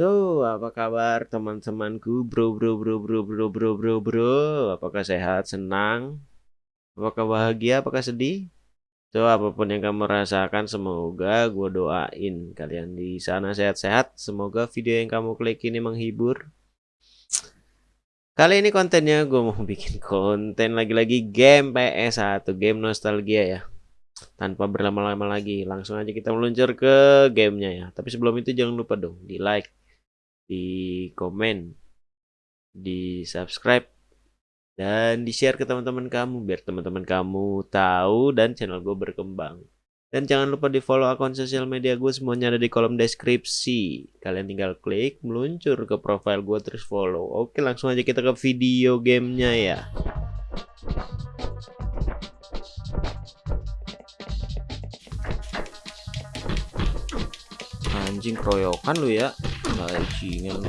So, apa kabar teman-temanku, bro, bro, bro, bro, bro, bro, bro, bro? Apakah sehat, senang? Apakah bahagia, apakah sedih? So, apa pun yang kamu rasakan, semoga gue doain kalian di sana sehat-sehat. Semoga video yang kamu klik ini menghibur. Kali ini kontennya gue mau bikin konten lagi-lagi game PS1, game nostalgia ya tanpa berlama-lama lagi langsung aja kita meluncur ke gamenya ya tapi sebelum itu jangan lupa dong di like di komen, di subscribe, dan di share ke teman-teman kamu biar teman-teman kamu tahu dan channel gue berkembang. Dan jangan lupa di follow akun sosial media gue semuanya ada di kolom deskripsi. Kalian tinggal klik meluncur ke profile gue terus follow. Oke langsung aja kita ke video gamenya ya. Anjing keroyokan lu ya. Bajingan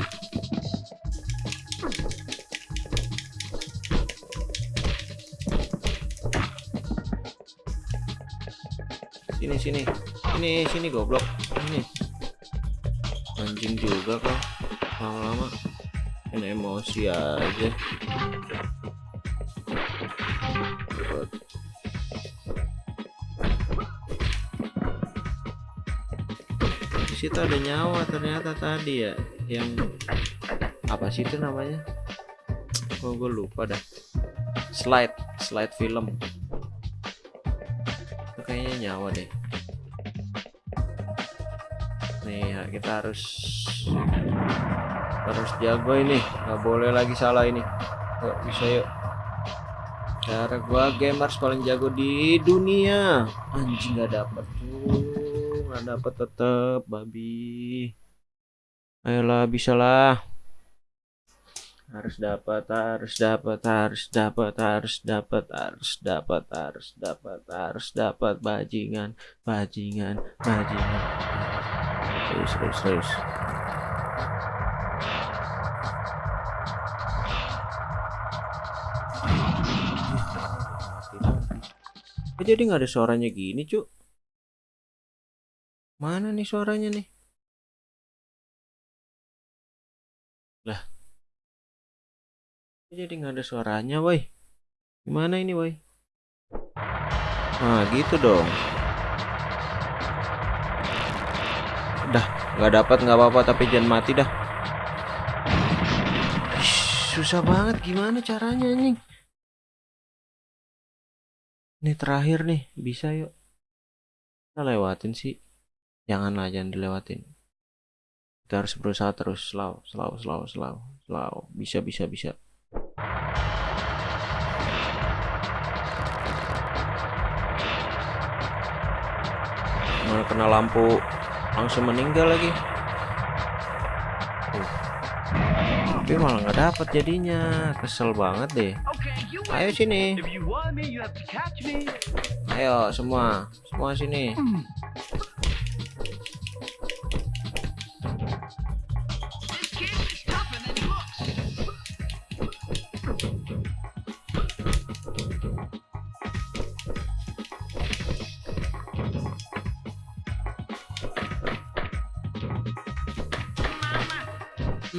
Sini sini. Sini sini goblok. Ini. Anjing juga kau. Lama-lama ini emosi aja. Situ ada nyawa ternyata tadi ya yang apa sih itu namanya? Oh gue lupa dah. Slide slide film. Itu kayaknya nyawa deh. Nih ya, kita harus harus jago ini. Nggak boleh lagi salah ini. Yuk bisa yuk. Cara gua gamers paling jago di dunia. Anjing nggak dapet tuh nggak dapat tetep babi. Ayolah bisalah. Harus dapat harus dapat harus dapat harus dapat harus dapat harus dapat harus dapat bajingan bajingan bajingan. Terus terus terus jadi nggak ada suaranya gini cuk Mana nih suaranya nih? Lah. Jadi nggak ada suaranya, woi. Gimana ini, woi? Nah, gitu dong. Dah, nggak dapat nggak apa-apa tapi jangan mati dah. susah banget gimana caranya nih? Ini terakhir nih, bisa yuk. Kita lewatin sih janganlah jangan dilewatin. Kita harus berusaha terus slow slow slow slow slow bisa bisa bisa. Mana kena lampu langsung meninggal lagi. Uh. tapi malah nggak dapat jadinya. Kesel banget deh. Ayo sini. Ayo semua. Semua sini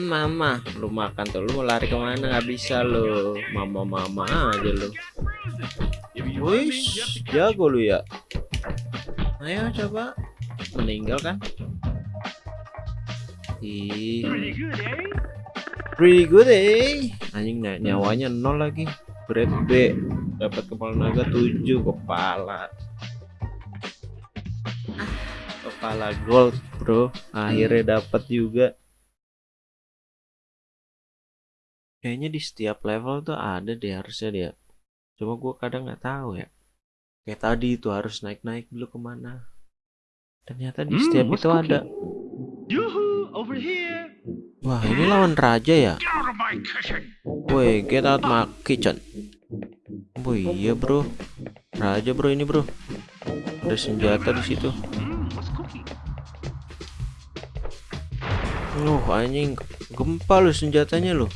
Mama, lu makan tuh, lu mau lari ke mana nggak bisa lu, mama mama aja lu. Wis, jago lu ya. Ayo coba, meninggal kan? Ih, pretty good eh. Anjing nyawanya nol lagi. Grade B, dapat kepala naga 7 kepala. Kepala gold, bro. Akhirnya dapat juga. Kayaknya di setiap level tuh ada deh harusnya dia. Cuma gue kadang nggak tahu ya. Kayak tadi itu harus naik-naik dulu ke mana. Ternyata di hmm, setiap hmm, itu cooking? ada. over here. wah ini lawan raja ya? Woi get out my kitchen. Woi iya bro. Raja bro ini bro. Ada senjata di situ. Oh anjing. Gempa lo senjatanya lo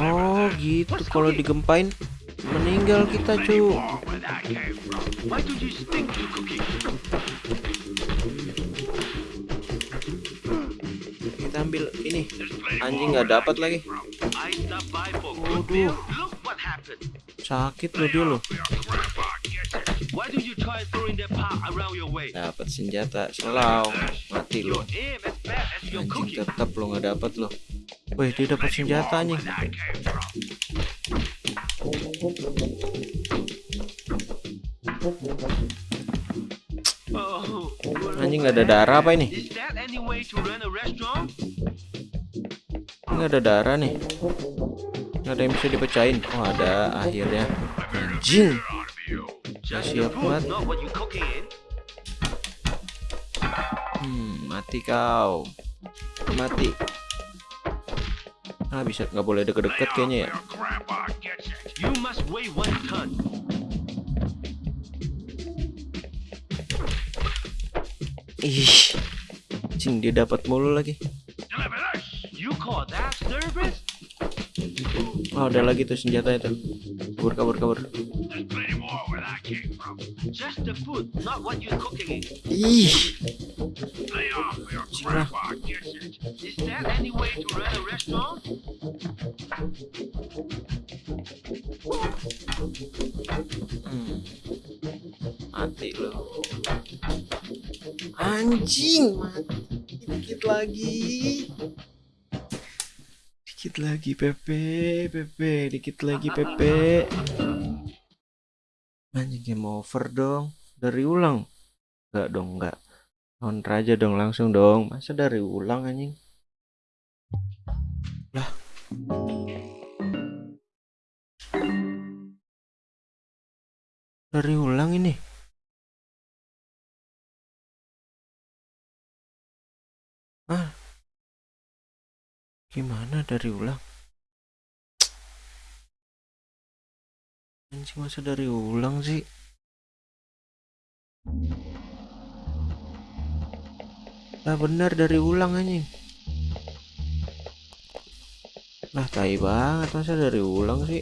Oh gitu. Kalau digempain meninggal kita cu. Ambil ini. Anjing nggak dapat lagi. Waduh. Sakit dia loh. Dapat senjata. Selau mati lo anjing tetap lo nggak dapat lo Wih dia dapat senjata nih Anjing nggak ada darah apa ini? Nggak ada darah nih. Nggak ada yang bisa dipecahin. Oh ada akhirnya. Anjing. Gak siap banget. Hmm, mati kau. Mati. Ah bisa nggak boleh deket-deket kayaknya ya. Ih, cing dia dapat mulu lagi. Oh, ada lagi tuh senjata itu. Kabur, kabur, kabur. Ih. Cing Hmm. Mati loh anjing mati. Dikit lagi. Dikit lagi Pepe. Pepe dikit lagi Pepe. Anjing game over dong. Dari ulang. Enggak dong enggak. Non raja dong langsung dong. Masa dari ulang anjing? Lah dari ulang ini Ah. Gimana dari ulang? Anjing masa dari ulang sih? Nah benar dari ulang anjing. Nah tai banget masa dari ulang sih?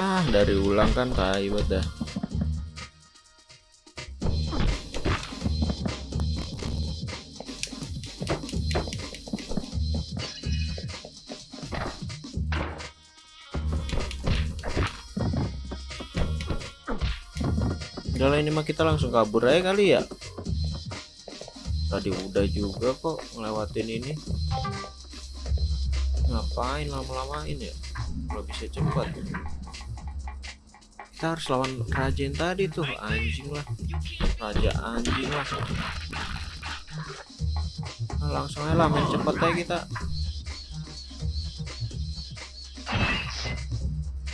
Ah dari ulang kan tai dah. Udah ini mah kita langsung kabur aja kali ya. Tadi udah juga kok ngelewatin ini. Ngapain lama-lamain ya? Kalau bisa cepat kita harus lawan raja yang tadi tuh anjing lah. Raja anjing lah. Nah, langsung aja lah main cepet aja kita.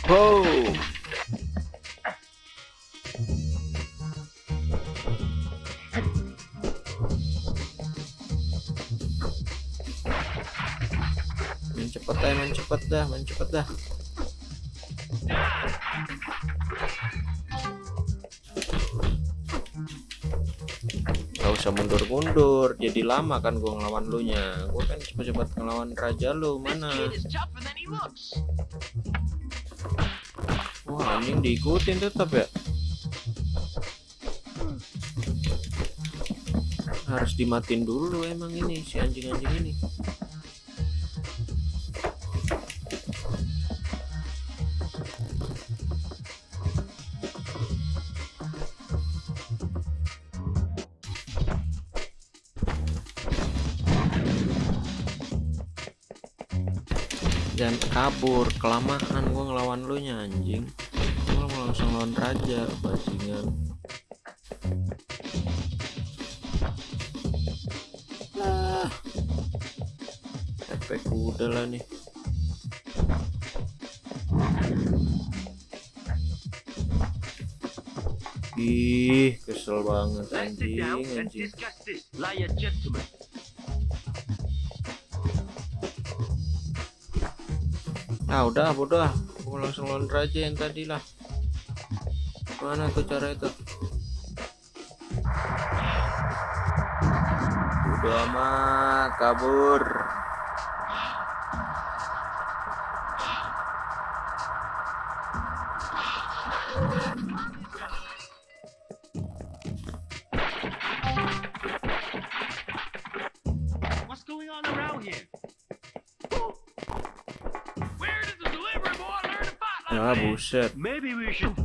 Wow. Main cepet aja main cepet dah main cepet dah usah mundur-mundur jadi lama kan gua ngelawan lu nya. Gua kan cepet-cepet ngelawan raja lu mana? Wah anjing diikutin tetap ya? Harus dimatin dulu emang ini si anjing-anjing ini jangan kabur. Kelamaan gua ngelawan lu nya anjing. Gua mau langsung lawan raja bajingan. Lah. Efek udah lah nih. Ih kesel banget anjing anjing ah udah bodoh aku langsung lawan raja yang tadi lah. Mana tuh cara itu? Udah amat kabur Ah buset. Maybe we should.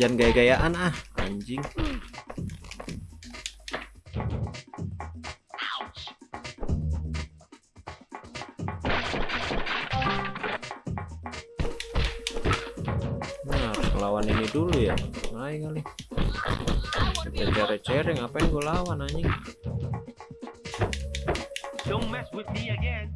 Jangan gaya-gayaan ah. Anjing. Nah lawan ini dulu ya. Ayo kali. Cere-cere ngapain gue lawan anjing? Don't mess with me again.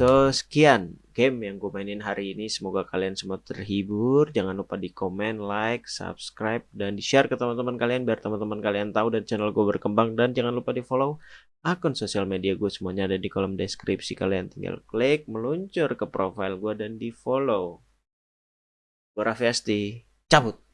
So sekian game yang gue mainin hari ini. Semoga kalian semua terhibur. Jangan lupa di komen, like, subscribe Dan di share ke teman-teman kalian Biar teman-teman kalian tahu dan channel gue berkembang. Dan jangan lupa di follow akun sosial media gue Semuanya ada di kolom deskripsi Kalian. Tinggal klik, meluncur ke profile gue Dan di follow Gue Raffi Asti, cabut